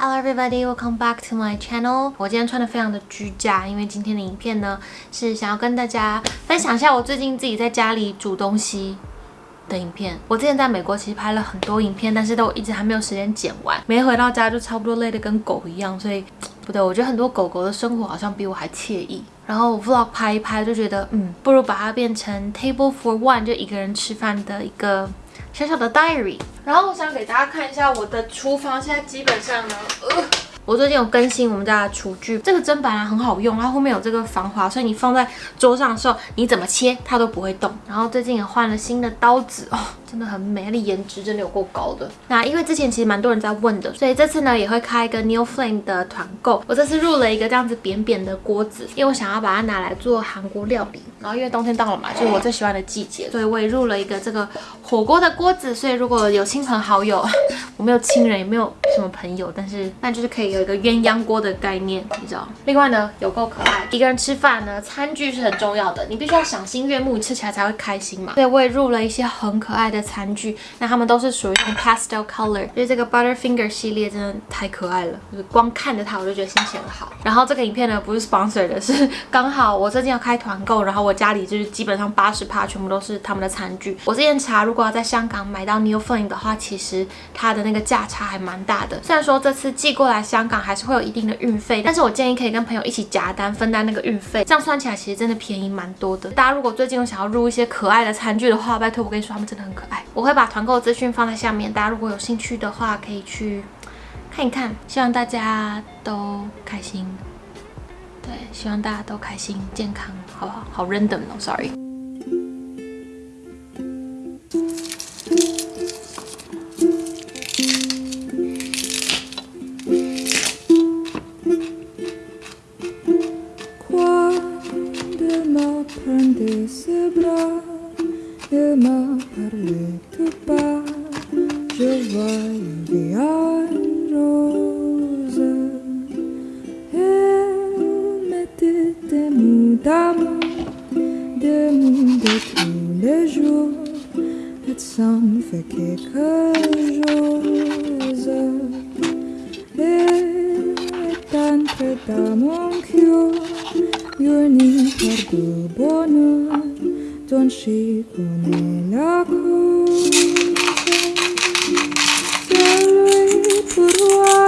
Hello everybody, welcome back to my channel. 我今天穿的非常的居家，因为今天的影片呢是想要跟大家分享一下我最近自己在家里煮东西的影片。我之前在美国其实拍了很多影片，但是都一直还没有时间剪完。没回到家就差不多累得跟狗一样，所以不对，我觉得很多狗狗的生活好像比我还惬意。然后 vlog 拍一拍就觉得，嗯，不如把它变成 table for one，就一个人吃饭的一个。小小的 diary，然后我想给大家看一下我的厨房，现在基本上呢，呃，我最近有更新我们家的厨具，这个砧板啊很好用，它后面有这个防滑，所以你放在桌上的时候，你怎么切它都不会动。然后最近也换了新的刀子哦。真的很美，它的颜值真的有够高的。那因为之前其实蛮多人在问的，所以这次呢也会开一个 New Flame 的团购。我这次入了一个这样子扁扁的锅子，因为我想要把它拿来做韩国料理。然后因为冬天到了嘛，就是我最喜欢的季节，所以我也入了一个这个火锅的锅子。所以如果有亲朋好友，我没有亲人，也没有什么朋友，但是那就是可以有一个鸳鸯锅的概念，你知道。另外呢，有够可爱。一个人吃饭呢，餐具是很重要的，你必须要赏心悦目，吃起来才会开心嘛。所以我也入了一些很可爱的。餐具，那它们都是属于用 pastel color，因为这个 Butterfinger 系列真的太可爱了，就是光看着它我就觉得心情很好。然后这个影片呢不是 sponsor 的，是刚好我最近要开团购，然后我家里就是基本上八十趴全部都是他们的餐具。我之前查，如果要在香港买到 New Flame 的话，其实它的那个价差还蛮大的。虽然说这次寄过来香港还是会有一定的运费，但是我建议可以跟朋友一起夹单分担那个运费，这样算起来其实真的便宜蛮多的。大家如果最近有想要入一些可爱的餐具的话，拜托我跟你说，他们真的很可爱。我会把团购资讯放在下面，大家如果有兴趣的话，可以去看一看。希望大家都开心，对，希望大家都开心健康，好不好？好 random 哦，sorry。beaucoup d'amour, de monde tous les jours, et ça me fait quelque chose. Et t'entre dans mon cœur, une histoire de bonheur, dont je connais la cause. C'est lui pour moi.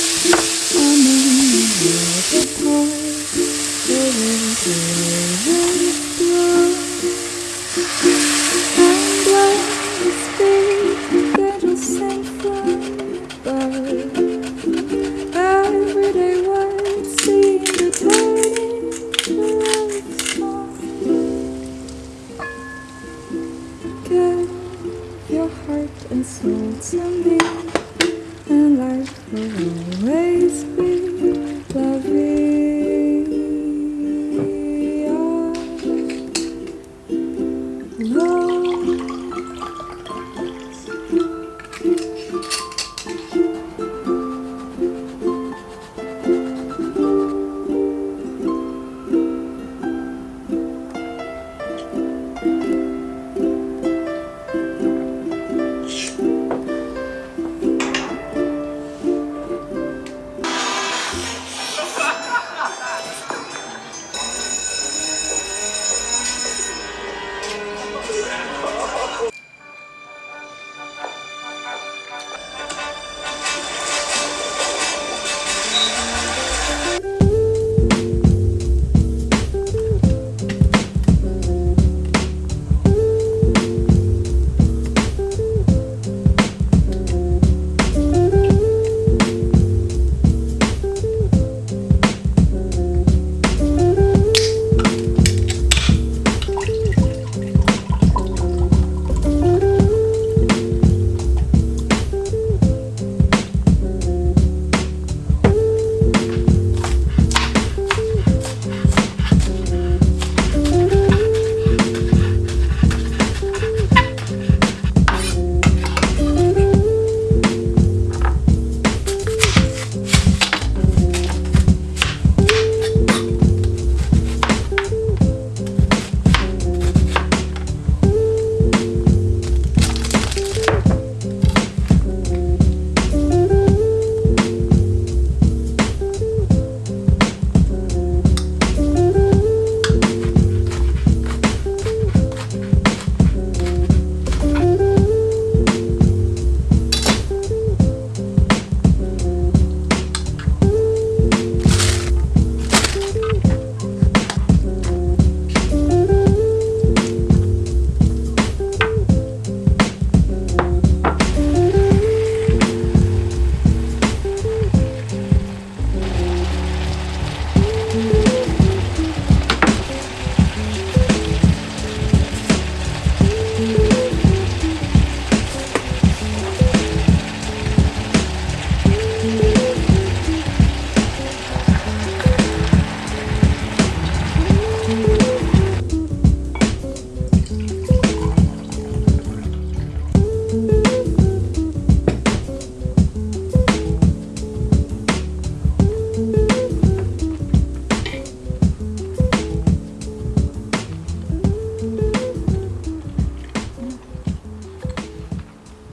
To me, and life will always be.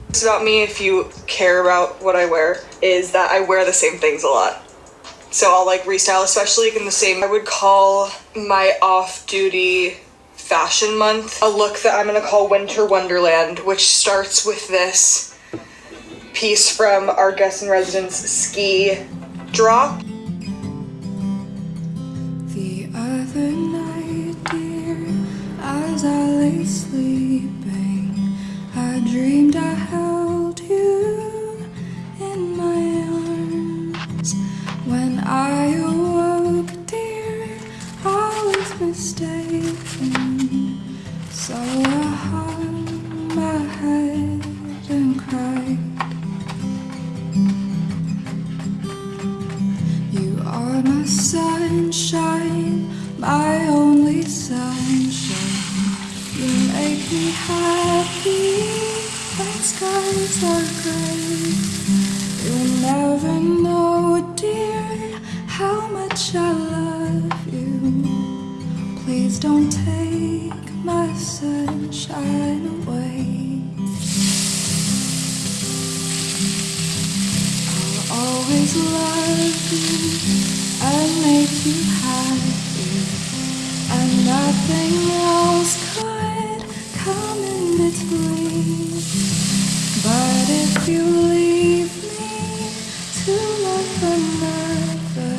Secrets about me, if you care about what I wear, is that I wear the same things a lot. So I'll like restyle, especially in the same. I would call my off-duty fashion month a look that I'm gonna call Winter Wonderland, which starts with this piece from our guest in residence ski drop. The other night, dear, as I lay sleeping, I dreamed mistaken. So I hung my head and cried. You are my sunshine, my only sunshine. You make me happy when skies are gray. You'll never know, dear, how much I love don't take my sunshine away. I'll always love you and make you happy, and nothing else could come in between. But if you leave me to love another,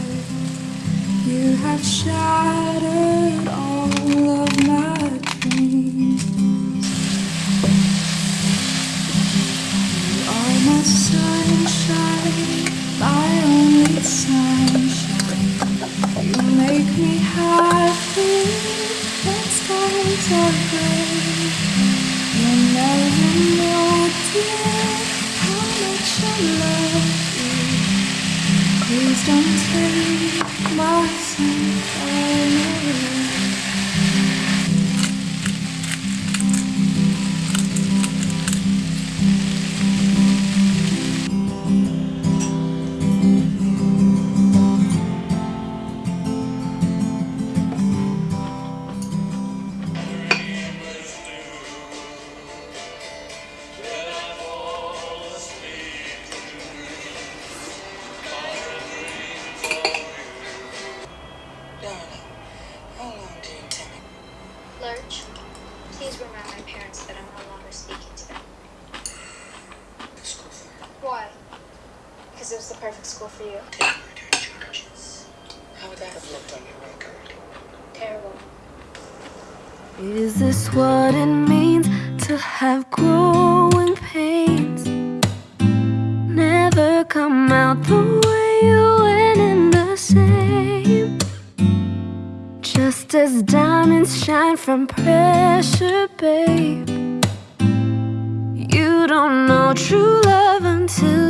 you have shattered my sunshine Lurch, please remind my parents that I'm no longer speaking to them. Why? Because it was the perfect school for you. How would that have looked on your record? Terrible. Is this what it means to have growing pains? Never come out the Just as diamonds shine from pressure, babe. You don't know true love until